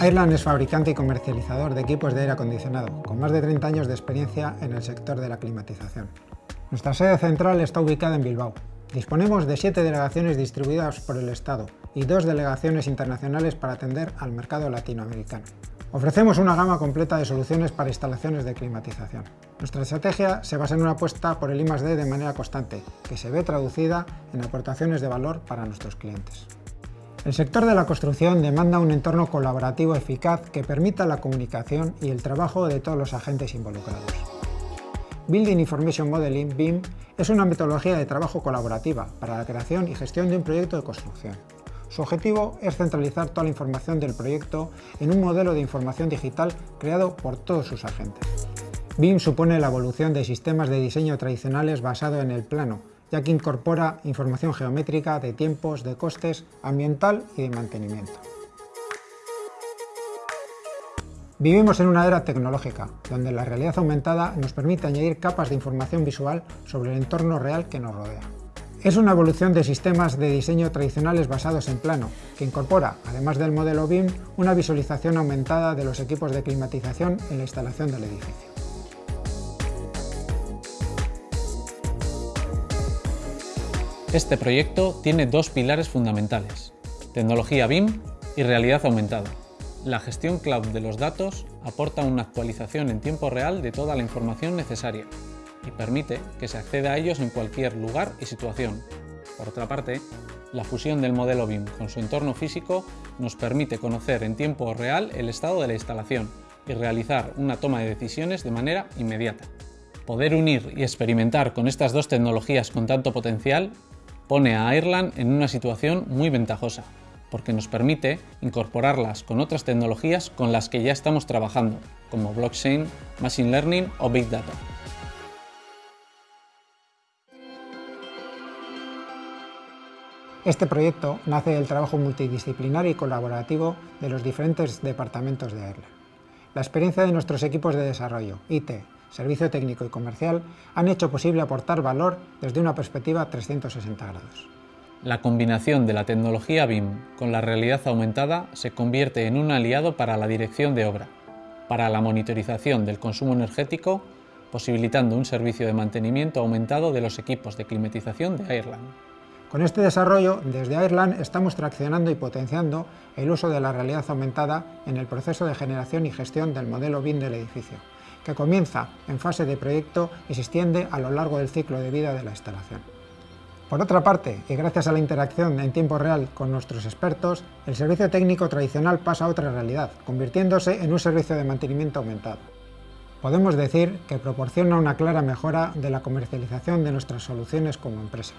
Airland es fabricante y comercializador de equipos de aire acondicionado, con más de 30 años de experiencia en el sector de la climatización. Nuestra sede central está ubicada en Bilbao. Disponemos de siete delegaciones distribuidas por el Estado y dos delegaciones internacionales para atender al mercado latinoamericano. Ofrecemos una gama completa de soluciones para instalaciones de climatización. Nuestra estrategia se basa en una apuesta por el I+D de manera constante, que se ve traducida en aportaciones de valor para nuestros clientes. El sector de la construcción demanda un entorno colaborativo eficaz que permita la comunicación y el trabajo de todos los agentes involucrados. Building Information Modeling, BIM, es una metodología de trabajo colaborativa para la creación y gestión de un proyecto de construcción. Su objetivo es centralizar toda la información del proyecto en un modelo de información digital creado por todos sus agentes. BIM supone la evolución de sistemas de diseño tradicionales basado en el plano, ya que incorpora información geométrica de tiempos, de costes, ambiental y de mantenimiento. Vivimos en una era tecnológica, donde la realidad aumentada nos permite añadir capas de información visual sobre el entorno real que nos rodea. Es una evolución de sistemas de diseño tradicionales basados en plano, que incorpora, además del modelo BIM, una visualización aumentada de los equipos de climatización en la instalación del edificio. Este proyecto tiene dos pilares fundamentales, tecnología BIM y realidad aumentada. La gestión cloud de los datos aporta una actualización en tiempo real de toda la información necesaria y permite que se acceda a ellos en cualquier lugar y situación. Por otra parte, la fusión del modelo BIM con su entorno físico nos permite conocer en tiempo real el estado de la instalación y realizar una toma de decisiones de manera inmediata. Poder unir y experimentar con estas dos tecnologías con tanto potencial pone a Ireland en una situación muy ventajosa, porque nos permite incorporarlas con otras tecnologías con las que ya estamos trabajando, como blockchain, machine learning o big data. Este proyecto nace del trabajo multidisciplinar y colaborativo de los diferentes departamentos de Ireland. La experiencia de nuestros equipos de desarrollo, IT, servicio técnico y comercial han hecho posible aportar valor desde una perspectiva 360 grados. La combinación de la tecnología BIM con la realidad aumentada se convierte en un aliado para la dirección de obra, para la monitorización del consumo energético, posibilitando un servicio de mantenimiento aumentado de los equipos de climatización de Ireland. Con este desarrollo, desde Ireland estamos traccionando y potenciando el uso de la realidad aumentada en el proceso de generación y gestión del modelo BIM del edificio, que comienza en fase de proyecto y se extiende a lo largo del ciclo de vida de la instalación. Por otra parte, y gracias a la interacción en tiempo real con nuestros expertos, el servicio técnico tradicional pasa a otra realidad, convirtiéndose en un servicio de mantenimiento aumentado. Podemos decir que proporciona una clara mejora de la comercialización de nuestras soluciones como empresa.